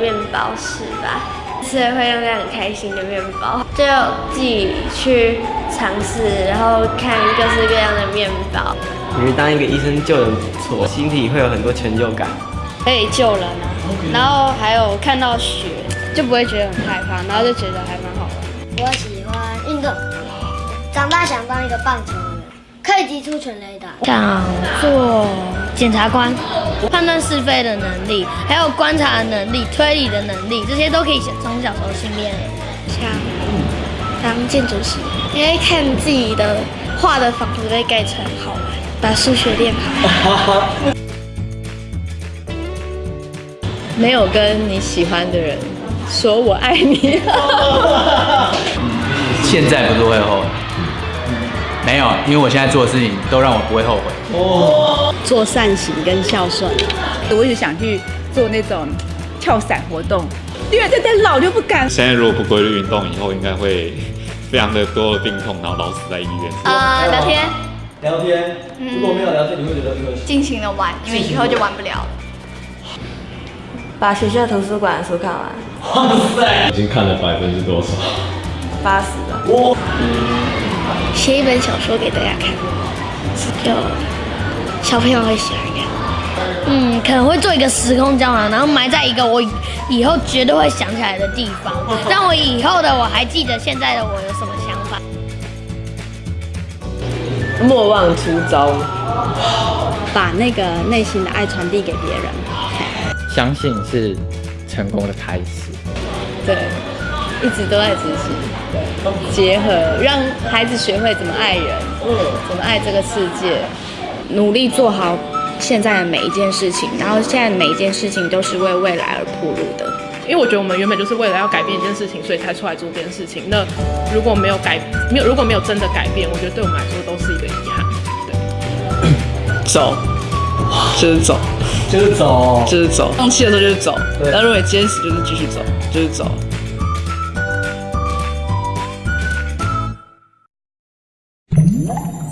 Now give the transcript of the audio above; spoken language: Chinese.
面包师吧，吃了会让人很开心的面包，就自己去尝试，然后看各式各样的面包。因为当一个医生救人不错，心里会有很多成就感。可以救人啊，然后还有看到雪就不会觉得很害怕，然后就觉得还蛮好玩。我喜欢运动，长大想当一个棒球员，可以击出全垒打。想做检察官，判断是非的能力，还有观察的能力、推理的能力，这些都可以从小时候训练。像当建筑师，因为看自己的画的房子被盖成好玩，把数学练好。没有跟你喜欢的人说我爱你。现在不是会后悔，没有，因为我现在做的事情都让我不会后悔。哦，做善行跟孝顺，我一直想去做那种跳伞活动，因为再再老就不敢。现在如果不规律运动，以后应该会非常的多的病痛，然后老死在医院。呃，聊天。聊天。如果没有聊天，你会觉得这个尽情的玩，因为以后就玩不了了。把学校图书馆的书看完。哇塞！已经看了百分之多少？八十了。哇。写一本小说给大家看，就小朋友会喜欢看。嗯，可能会做一个时空胶囊，然后埋在一个我以后绝对会想起来的地方，让我以后的我还记得现在的我有什么想法。莫忘初衷，把那个内心的爱传递给别人。相信是成功的开始。对，一直都在执行。对，结合让孩子学会怎么爱人，嗯，怎么爱这个世界，努力做好现在的每一件事情，然后现在每一件事情都是为未来而铺路的。因为我觉得我们原本就是为了要改变一件事情，所以才出来做这件事情。那如果没有改，没有如果没有真的改变，我觉得对我们来说都是一个遗憾。对，走，就是走。就是走，就是走。放弃的时候就是走，但如果你坚持，就是继续走，就是走。Música